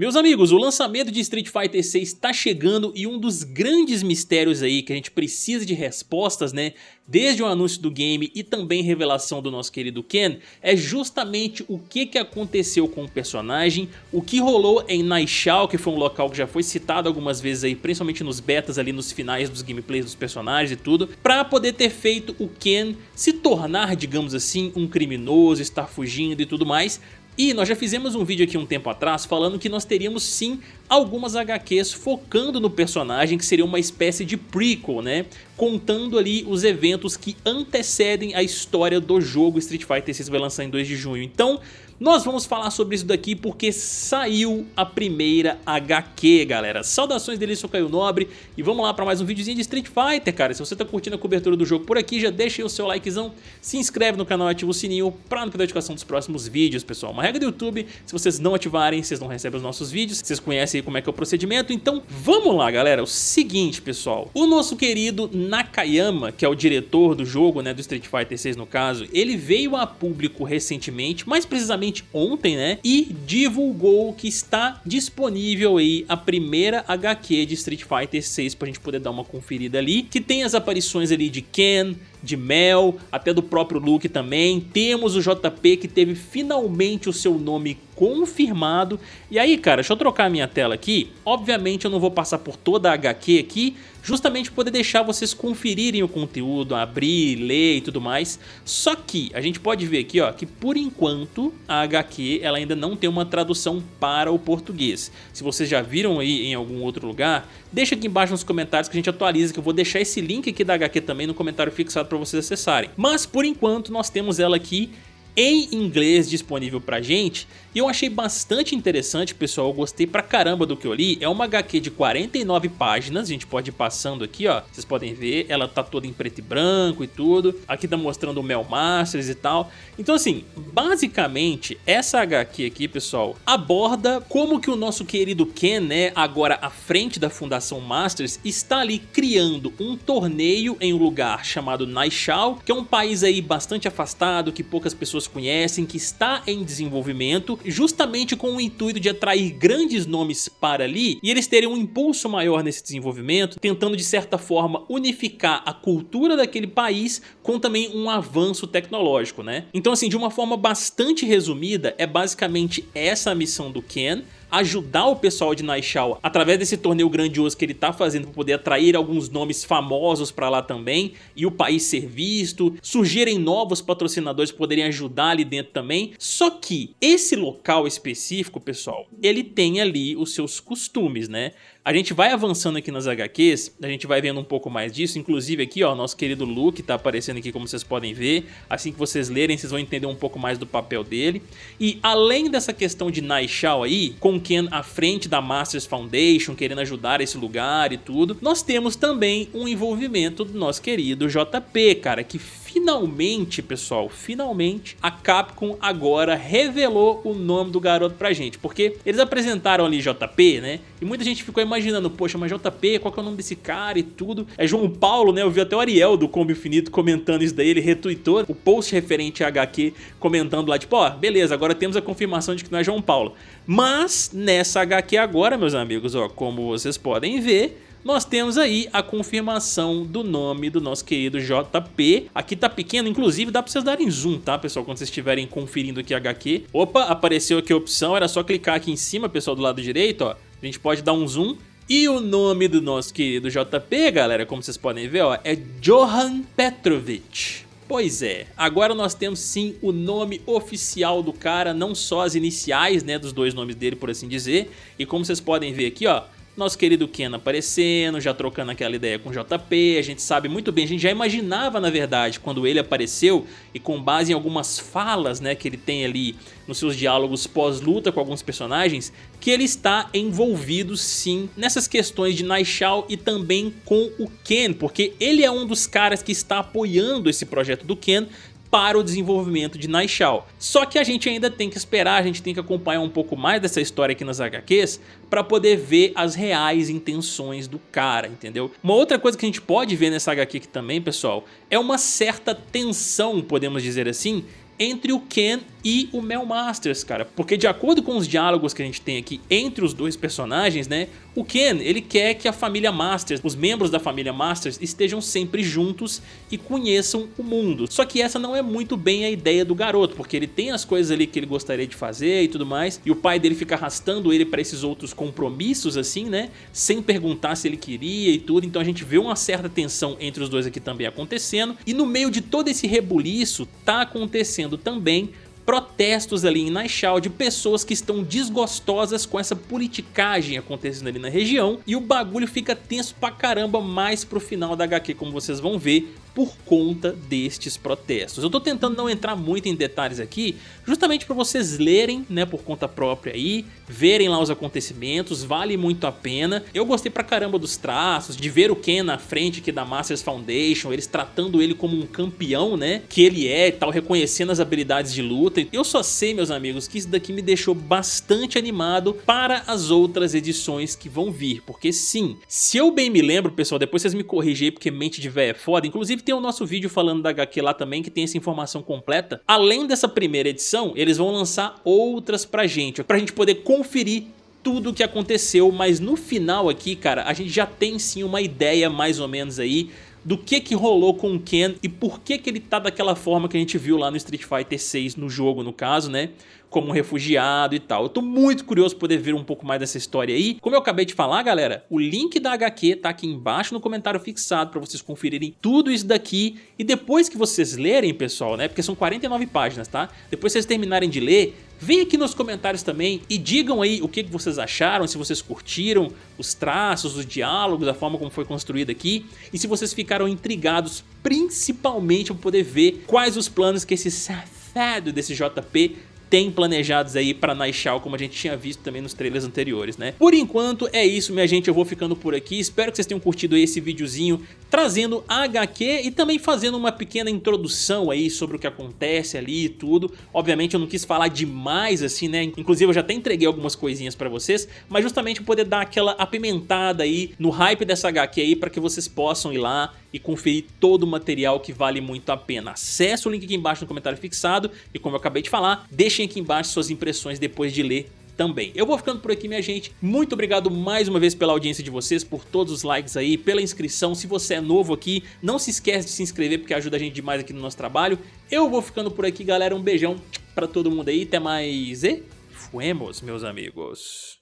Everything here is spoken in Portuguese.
Meus amigos, o lançamento de Street Fighter 6 está chegando e um dos grandes mistérios aí que a gente precisa de respostas, né, desde o anúncio do game e também revelação do nosso querido Ken, é justamente o que, que aconteceu com o personagem, o que rolou em Naishao, que foi um local que já foi citado algumas vezes aí, principalmente nos betas ali nos finais dos gameplays dos personagens e tudo, para poder ter feito o Ken se tornar, digamos assim, um criminoso, estar fugindo e tudo mais, e nós já fizemos um vídeo aqui um tempo atrás falando que nós teríamos sim algumas HQs focando no personagem que seria uma espécie de prequel, né? Contando ali os eventos que antecedem a história do jogo Street Fighter 6 vai lançar em 2 de junho. Então, nós vamos falar sobre isso daqui porque saiu a primeira HQ, galera. Saudações dele, sou Caio Nobre e vamos lá para mais um videozinho de Street Fighter, cara. Se você tá curtindo a cobertura do jogo por aqui, já deixa aí o seu likezão, se inscreve no canal e ativa o sininho para não perder a notificação dos próximos vídeos, pessoal. Uma regra do YouTube, se vocês não ativarem, vocês não recebem os nossos vídeos, vocês conhecem aí como é que é o procedimento, então vamos lá, galera. O seguinte, pessoal, o nosso querido Nakayama, que é o diretor do jogo, né, do Street Fighter 6 no caso, ele veio a público recentemente, mais precisamente ontem, né? E divulgou que está disponível aí a primeira HQ de Street Fighter 6 pra gente poder dar uma conferida ali, que tem as aparições ali de Ken, de Mel, até do próprio Luke também. Temos o JP que teve finalmente o seu nome confirmado. E aí, cara, deixa eu trocar a minha tela aqui. Obviamente eu não vou passar por toda a HQ aqui, justamente poder deixar vocês conferirem o conteúdo, abrir, ler e tudo mais. Só que a gente pode ver aqui ó, que por enquanto a HQ ela ainda não tem uma tradução para o português. Se vocês já viram aí em algum outro lugar, deixa aqui embaixo nos comentários que a gente atualiza, que eu vou deixar esse link aqui da HQ também no comentário fixado para vocês acessarem. Mas por enquanto nós temos ela aqui em inglês disponível pra gente e eu achei bastante interessante, pessoal, eu gostei pra caramba do que eu li. É uma HQ de 49 páginas, a gente pode ir passando aqui, ó. Vocês podem ver, ela tá toda em preto e branco e tudo. Aqui tá mostrando o Mel Masters e tal. Então assim, basicamente, essa HQ aqui, pessoal, aborda como que o nosso querido Ken, né, agora à frente da Fundação Masters, está ali criando um torneio em um lugar chamado Naishao, que é um país aí bastante afastado, que poucas pessoas conhecem, que está em desenvolvimento justamente com o intuito de atrair grandes nomes para ali e eles terem um impulso maior nesse desenvolvimento, tentando de certa forma unificar a cultura daquele país com também um avanço tecnológico, né? Então assim, de uma forma bastante resumida, é basicamente essa a missão do Ken, ajudar o pessoal de Naishao através desse torneio grandioso que ele tá fazendo para poder atrair alguns nomes famosos para lá também e o país ser visto, surgirem novos patrocinadores poderem ajudar ali dentro também. Só que esse local específico, pessoal, ele tem ali os seus costumes, né? A gente vai avançando aqui nas HQs, a gente vai vendo um pouco mais disso, inclusive aqui ó, nosso querido Luke tá aparecendo aqui como vocês podem ver, assim que vocês lerem vocês vão entender um pouco mais do papel dele. E além dessa questão de Naishao aí, com Ken à frente da Masters Foundation, querendo ajudar esse lugar e tudo, nós temos também um envolvimento do nosso querido JP, cara, que finalmente, pessoal, finalmente a Capcom agora revelou o nome do garoto pra gente, porque eles apresentaram ali JP, né, e muita gente ficou imaginando, poxa, mas JP, qual que é o nome desse cara e tudo, é João Paulo, né, eu vi até o Ariel do Combo Infinito comentando isso daí, ele retweetou o post referente a HQ comentando lá, tipo, ó, beleza, agora temos a confirmação de que não é João Paulo, mas nessa HQ agora, meus amigos, ó, como vocês podem ver, nós temos aí a confirmação do nome do nosso querido JP. Aqui tá pequeno, inclusive dá pra vocês darem zoom, tá, pessoal? Quando vocês estiverem conferindo aqui a HQ. Opa, apareceu aqui a opção, era só clicar aqui em cima, pessoal, do lado direito, ó. A gente pode dar um zoom. E o nome do nosso querido JP, galera, como vocês podem ver, ó, é Johan Petrovic. Pois é, agora nós temos sim o nome oficial do cara, não só as iniciais, né, dos dois nomes dele, por assim dizer. E como vocês podem ver aqui, ó, nosso querido Ken aparecendo, já trocando aquela ideia com o JP, a gente sabe muito bem, a gente já imaginava na verdade quando ele apareceu e com base em algumas falas né, que ele tem ali nos seus diálogos pós-luta com alguns personagens, que ele está envolvido sim nessas questões de Naishao e também com o Ken, porque ele é um dos caras que está apoiando esse projeto do Ken para o desenvolvimento de Naishao. Só que a gente ainda tem que esperar, a gente tem que acompanhar um pouco mais dessa história aqui nas HQs para poder ver as reais intenções do cara, entendeu? Uma outra coisa que a gente pode ver nessa HQ aqui também, pessoal, é uma certa tensão, podemos dizer assim, entre o Ken e o Mel Masters, cara. Porque de acordo com os diálogos que a gente tem aqui entre os dois personagens, né? O Ken, ele quer que a família Masters, os membros da família Masters estejam sempre juntos e conheçam o mundo. Só que essa não é muito bem a ideia do garoto, porque ele tem as coisas ali que ele gostaria de fazer e tudo mais, e o pai dele fica arrastando ele para esses outros compromissos assim, né? Sem perguntar se ele queria e tudo, então a gente vê uma certa tensão entre os dois aqui também acontecendo, e no meio de todo esse rebuliço tá acontecendo também protestos ali em Naixal de pessoas que estão desgostosas com essa politicagem acontecendo ali na região. E o bagulho fica tenso pra caramba mais pro final da HQ, como vocês vão ver, por conta destes protestos. Eu tô tentando não entrar muito em detalhes aqui, justamente para vocês lerem, né, por conta própria aí, verem lá os acontecimentos, vale muito a pena. Eu gostei pra caramba dos traços, de ver o Ken na frente aqui da Masters Foundation, eles tratando ele como um campeão, né, que ele é e tal, reconhecendo as habilidades de luta. Eu só sei, meus amigos, que isso daqui me deixou bastante animado para as outras edições que vão vir, porque sim, se eu bem me lembro, pessoal, depois vocês me corrigem porque mente de véia é foda, inclusive tem o nosso vídeo falando da HQ lá também, que tem essa informação completa. Além dessa primeira edição, eles vão lançar outras pra gente, pra gente poder conferir tudo o que aconteceu, mas no final aqui, cara, a gente já tem sim uma ideia mais ou menos aí do que que rolou com o Ken e por que que ele tá daquela forma que a gente viu lá no Street Fighter 6 no jogo, no caso, né? Como um refugiado e tal. Eu tô muito curioso poder ver um pouco mais dessa história aí. Como eu acabei de falar, galera, o link da HQ tá aqui embaixo no comentário fixado pra vocês conferirem tudo isso daqui. E depois que vocês lerem, pessoal, né? Porque são 49 páginas, tá? Depois que vocês terminarem de ler, Vem aqui nos comentários também e digam aí o que vocês acharam, se vocês curtiram os traços, os diálogos, a forma como foi construído aqui e se vocês ficaram intrigados principalmente para poder ver quais os planos que esse safado desse JP tem planejados aí pra Naixal, como a gente tinha visto também nos trailers anteriores, né? Por enquanto é isso, minha gente, eu vou ficando por aqui, espero que vocês tenham curtido esse videozinho trazendo a HQ e também fazendo uma pequena introdução aí sobre o que acontece ali e tudo. Obviamente eu não quis falar demais assim, né? Inclusive eu já até entreguei algumas coisinhas pra vocês, mas justamente poder dar aquela apimentada aí no hype dessa HQ aí para que vocês possam ir lá e conferir todo o material que vale muito a pena. Acesse o link aqui embaixo no comentário fixado e como eu acabei de falar, deixem aqui embaixo suas impressões depois de ler também. Eu vou ficando por aqui, minha gente. Muito obrigado mais uma vez pela audiência de vocês, por todos os likes aí, pela inscrição. Se você é novo aqui, não se esquece de se inscrever, porque ajuda a gente demais aqui no nosso trabalho. Eu vou ficando por aqui, galera. Um beijão pra todo mundo aí. Até mais e fuemos, meus amigos.